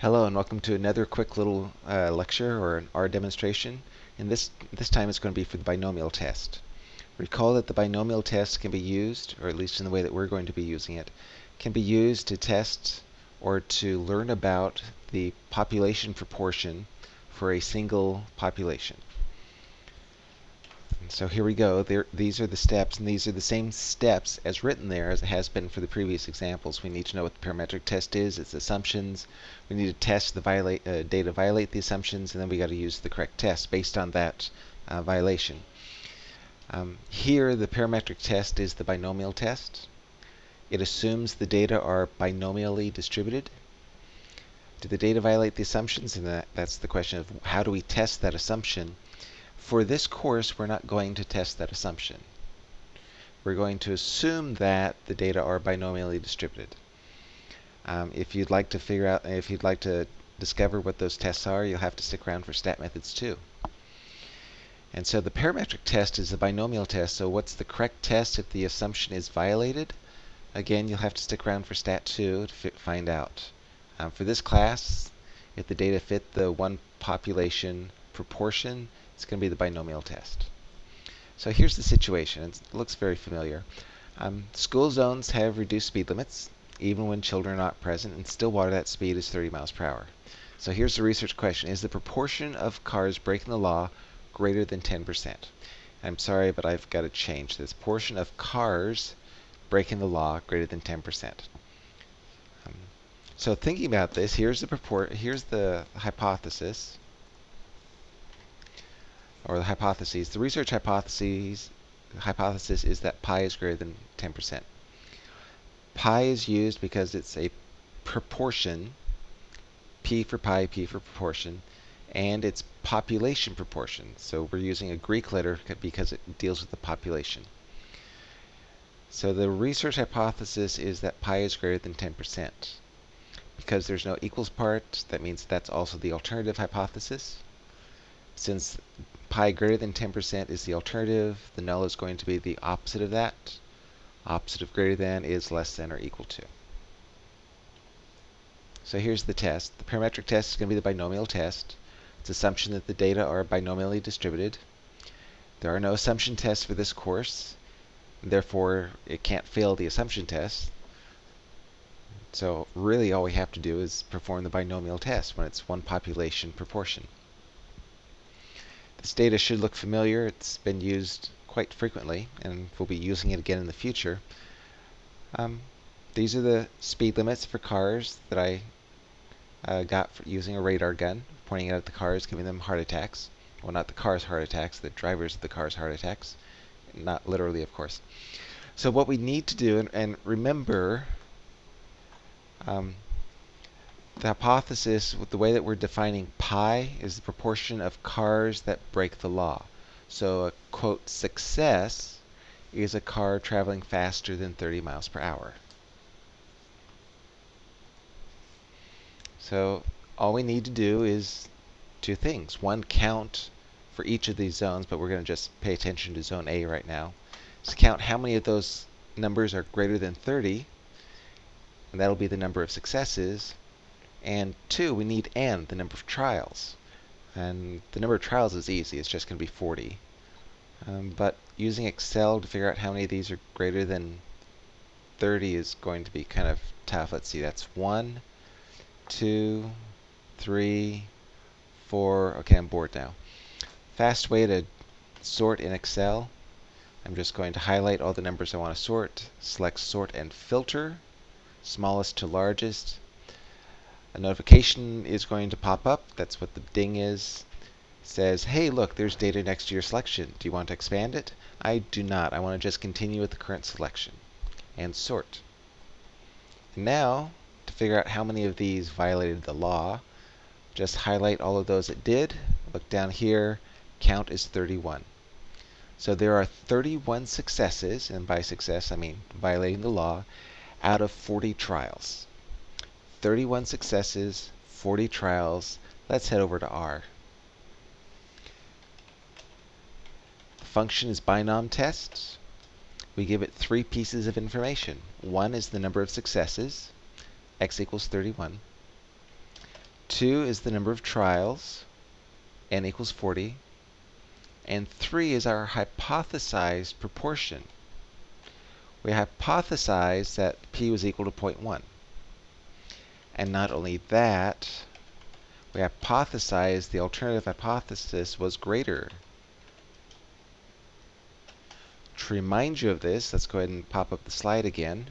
Hello and welcome to another quick little uh, lecture or an R demonstration. And this, this time it's going to be for the binomial test. Recall that the binomial test can be used, or at least in the way that we're going to be using it, can be used to test or to learn about the population proportion for a single population. So here we go. There, these are the steps, and these are the same steps as written there as it has been for the previous examples. We need to know what the parametric test is, its assumptions. We need to test the violate, uh, data violate the assumptions, and then we got to use the correct test based on that uh, violation. Um, here, the parametric test is the binomial test. It assumes the data are binomially distributed. Do the data violate the assumptions? And that, that's the question of how do we test that assumption? For this course, we're not going to test that assumption. We're going to assume that the data are binomially distributed. Um, if you'd like to figure out, if you'd like to discover what those tests are, you'll have to stick around for stat methods too. And so the parametric test is the binomial test. So what's the correct test if the assumption is violated? Again, you'll have to stick around for stat 2 to find out. Um, for this class, if the data fit the one population proportion, it's going to be the binomial test. So here's the situation. It looks very familiar. Um, school zones have reduced speed limits, even when children are not present. In Stillwater, that speed is 30 miles per hour. So here's the research question. Is the proportion of cars breaking the law greater than 10%? I'm sorry, but I've got to change this. Portion of cars breaking the law greater than 10%. Um, so thinking about this, here's the here's the hypothesis or the hypotheses. The research hypotheses hypothesis is that pi is greater than 10%. Pi is used because it's a proportion, p for pi, p for proportion, and it's population proportion. So we're using a Greek letter because it deals with the population. So the research hypothesis is that pi is greater than 10%. Because there's no equals part, that means that's also the alternative hypothesis. Since pi greater than 10% is the alternative. The null is going to be the opposite of that. Opposite of greater than is less than or equal to. So here's the test. The parametric test is going to be the binomial test. It's assumption that the data are binomially distributed. There are no assumption tests for this course. Therefore, it can't fail the assumption test. So really all we have to do is perform the binomial test when it's one population proportion. This data should look familiar. It's been used quite frequently, and we'll be using it again in the future. Um, these are the speed limits for cars that I uh, got using a radar gun, pointing out at the cars, giving them heart attacks. Well, not the cars' heart attacks, the drivers of the cars' heart attacks. Not literally, of course. So what we need to do, and, and remember, um, the hypothesis, with the way that we're defining pi, is the proportion of cars that break the law. So a quote success is a car traveling faster than 30 miles per hour. So all we need to do is two things. One, count for each of these zones, but we're going to just pay attention to zone A right now. So count how many of those numbers are greater than 30, and that'll be the number of successes. And two, we need n, the number of trials. And the number of trials is easy, it's just going to be 40. Um, but using Excel to figure out how many of these are greater than 30 is going to be kind of tough. Let's see, that's 1, 2, 3, 4. Okay, I'm bored now. Fast way to sort in Excel. I'm just going to highlight all the numbers I want to sort, select sort and filter, smallest to largest, a notification is going to pop up. That's what the ding is. Says, hey, look, there's data next to your selection. Do you want to expand it? I do not. I want to just continue with the current selection and sort. Now, to figure out how many of these violated the law, just highlight all of those that did. Look down here, count is 31. So there are 31 successes, and by success I mean violating the law, out of 40 trials. 31 successes, 40 trials. Let's head over to R. The function is binom test. We give it three pieces of information. One is the number of successes, x equals 31. 2 is the number of trials, n equals 40. And 3 is our hypothesized proportion. We hypothesized that p was equal to 0.1. And not only that, we hypothesized the alternative hypothesis was greater. To remind you of this, let's go ahead and pop up the slide again.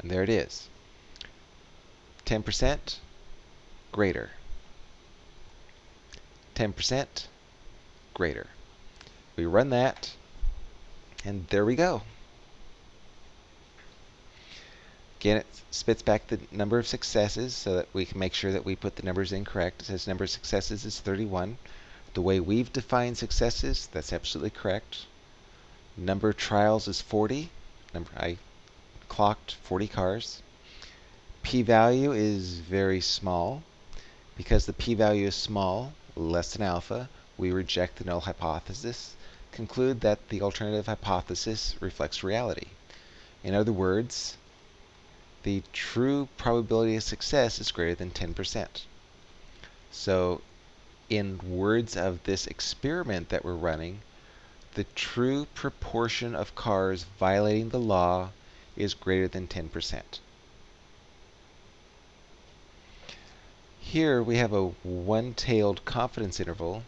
And there it is. 10% greater. 10% greater. We run that, and there we go. Again, it spits back the number of successes so that we can make sure that we put the numbers in correct. It says number of successes is 31. The way we've defined successes, that's absolutely correct. Number of trials is 40. Number I clocked 40 cars. P-value is very small. Because the p-value is small, less than alpha, we reject the null hypothesis, conclude that the alternative hypothesis reflects reality. In other words, the true probability of success is greater than 10%. So in words of this experiment that we're running, the true proportion of cars violating the law is greater than 10%. Here we have a one-tailed confidence interval.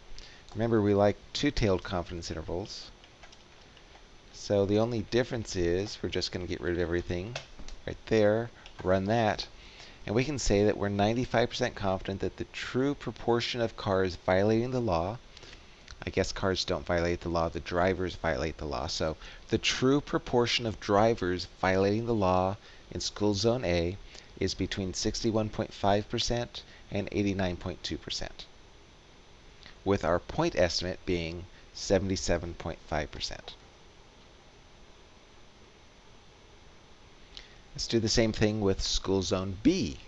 Remember, we like two-tailed confidence intervals. So the only difference is we're just going to get rid of everything right there, run that, and we can say that we're 95% confident that the true proportion of cars violating the law, I guess cars don't violate the law, the drivers violate the law, so the true proportion of drivers violating the law in school zone A is between 61.5% and 89.2%, with our point estimate being 77.5%. Let's do the same thing with school zone B.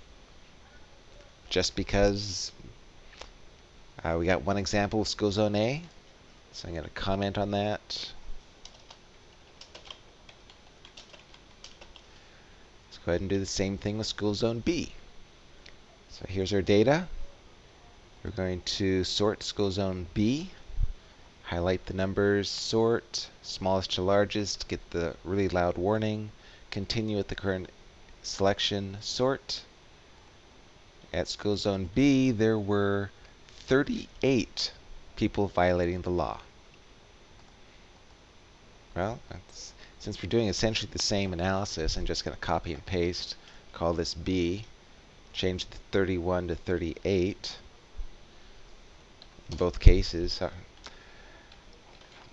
Just because uh, we got one example of school zone A, so I'm going to comment on that. Let's go ahead and do the same thing with school zone B. So here's our data. We're going to sort school zone B, highlight the numbers, sort, smallest to largest, get the really loud warning, continue with the current selection sort. At school zone B, there were 38 people violating the law. Well, since we're doing essentially the same analysis, I'm just going to copy and paste, call this B, change the 31 to 38 in both cases. Uh,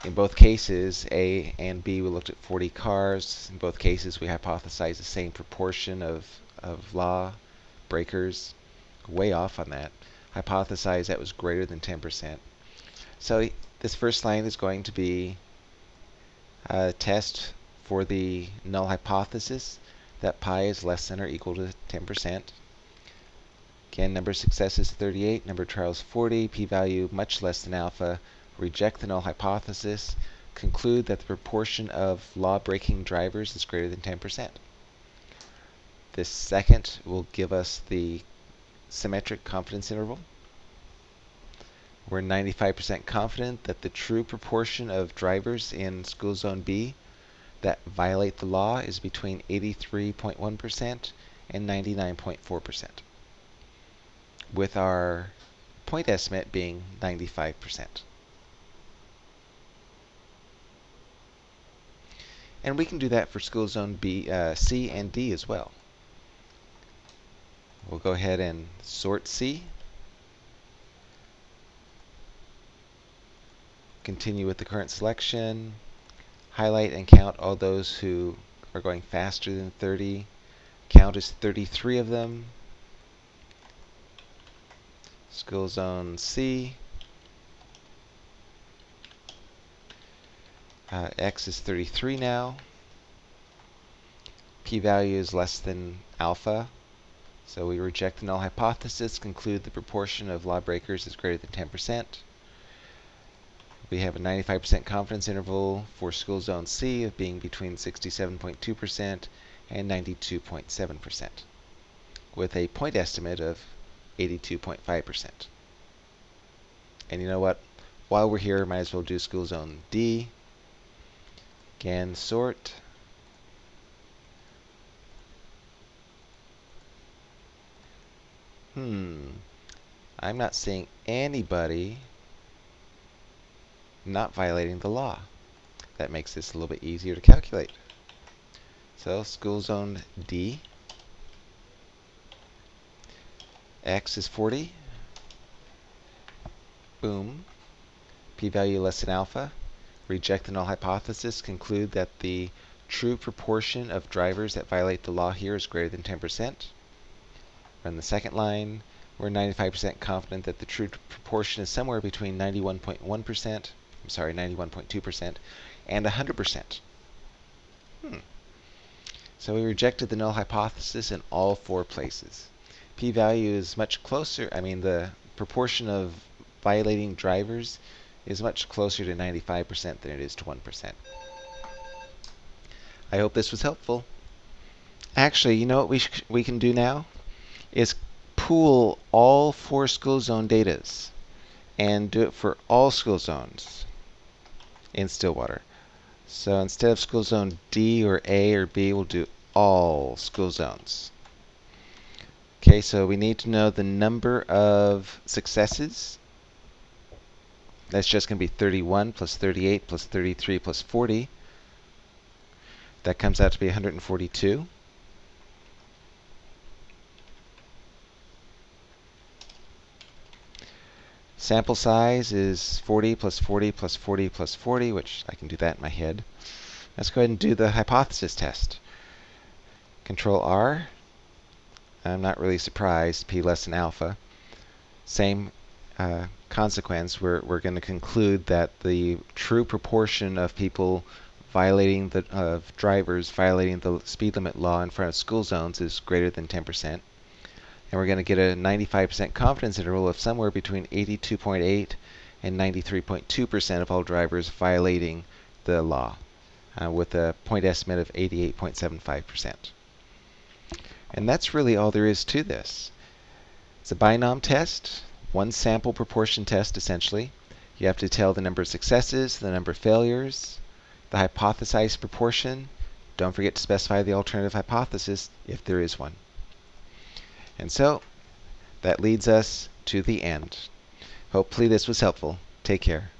Uh, in both cases, A and B, we looked at 40 cars. In both cases, we hypothesized the same proportion of, of law breakers. Way off on that. Hypothesized that was greater than 10%. So this first line is going to be a test for the null hypothesis that pi is less than or equal to 10%. Again, number of successes 38, number of trials 40, p-value much less than alpha, reject the null hypothesis, conclude that the proportion of law-breaking drivers is greater than 10%. This second will give us the symmetric confidence interval. We're 95% confident that the true proportion of drivers in school zone B that violate the law is between 83.1% and 99.4%, with our point estimate being 95%. And we can do that for school zone B, uh, C and D as well. We'll go ahead and sort C. Continue with the current selection. Highlight and count all those who are going faster than 30. Count is 33 of them. School zone C. Uh, x is 33 now. P-value is less than alpha. So we reject the null hypothesis, conclude the proportion of lawbreakers is greater than 10%. We have a 95% confidence interval for school zone C of being between 67.2% and 92.7%, with a point estimate of 82.5%. And you know what? While we're here, might as well do school zone D. Again, sort. Hmm. I'm not seeing anybody not violating the law. That makes this a little bit easier to calculate. So school zone D. X is 40. Boom. P-value less than alpha. Reject the null hypothesis. Conclude that the true proportion of drivers that violate the law here is greater than 10%. Run the second line. We're 95% confident that the true proportion is somewhere between 91.1%, I'm sorry, 91.2%, and 100%. Hmm. So we rejected the null hypothesis in all four places. P-value is much closer, I mean the proportion of violating drivers is much closer to 95% than it is to 1%. I hope this was helpful. Actually, you know what we, we can do now? Is pool all four school zone datas and do it for all school zones in Stillwater. So instead of school zone D or A or B, we'll do all school zones. Okay, so we need to know the number of successes. That's just going to be 31 plus 38 plus 33 plus 40. That comes out to be 142. Sample size is 40 plus 40 plus 40 plus 40, which I can do that in my head. Let's go ahead and do the hypothesis test. Control R. I'm not really surprised, p less than alpha. Same uh, consequence, we're, we're going to conclude that the true proportion of people violating the of drivers violating the speed limit law in front of school zones is greater than 10% and we're going to get a 95% confidence interval of somewhere between 82.8 and 93.2% of all drivers violating the law, uh, with a point estimate of 88.75%. And that's really all there is to this. It's a binom test, one sample proportion test essentially. You have to tell the number of successes, the number of failures, the hypothesized proportion. Don't forget to specify the alternative hypothesis if there is one. And so that leads us to the end. Hopefully this was helpful. Take care.